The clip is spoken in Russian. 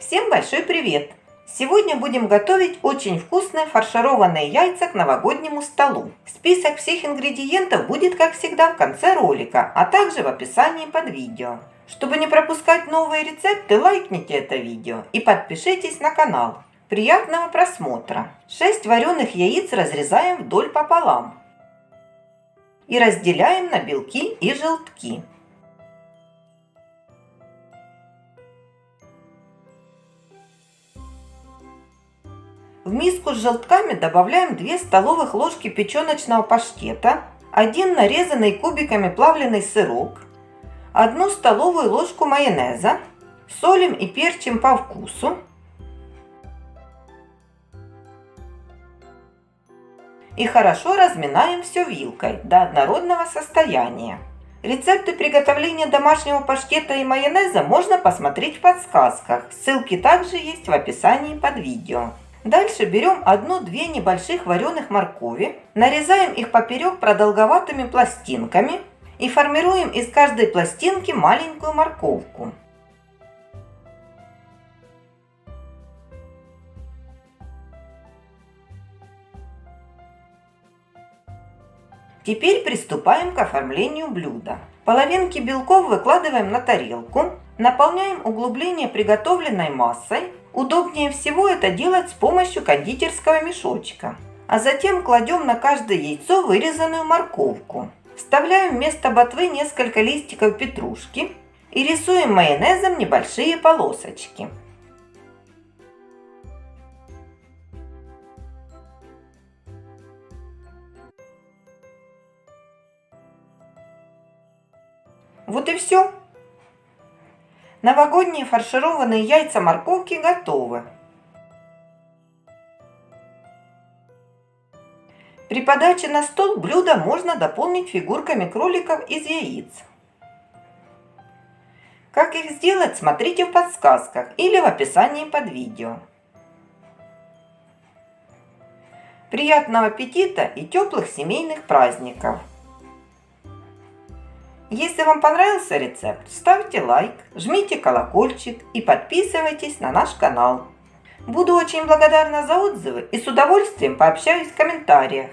Всем большой привет! Сегодня будем готовить очень вкусные фаршированные яйца к новогоднему столу. Список всех ингредиентов будет, как всегда, в конце ролика, а также в описании под видео. Чтобы не пропускать новые рецепты, лайкните это видео и подпишитесь на канал. Приятного просмотра! 6 вареных яиц разрезаем вдоль пополам и разделяем на белки и желтки. В миску с желтками добавляем 2 столовых ложки печеночного паштета, 1 нарезанный кубиками плавленый сырок, 1 столовую ложку майонеза, солим и перчим по вкусу, и хорошо разминаем все вилкой до однородного состояния. Рецепты приготовления домашнего паштета и майонеза можно посмотреть в подсказках. Ссылки также есть в описании под видео. Дальше берем одну-две небольших вареных моркови, нарезаем их поперек продолговатыми пластинками и формируем из каждой пластинки маленькую морковку. Теперь приступаем к оформлению блюда. Половинки белков выкладываем на тарелку, наполняем углубление приготовленной массой Удобнее всего это делать с помощью кондитерского мешочка. А затем кладем на каждое яйцо вырезанную морковку. Вставляем вместо ботвы несколько листиков петрушки и рисуем майонезом небольшие полосочки. Вот и все. Новогодние фаршированные яйца морковки готовы. При подаче на стол блюдо можно дополнить фигурками кроликов из яиц. Как их сделать, смотрите в подсказках или в описании под видео. Приятного аппетита и теплых семейных праздников! Если вам понравился рецепт, ставьте лайк, жмите колокольчик и подписывайтесь на наш канал. Буду очень благодарна за отзывы и с удовольствием пообщаюсь в комментариях.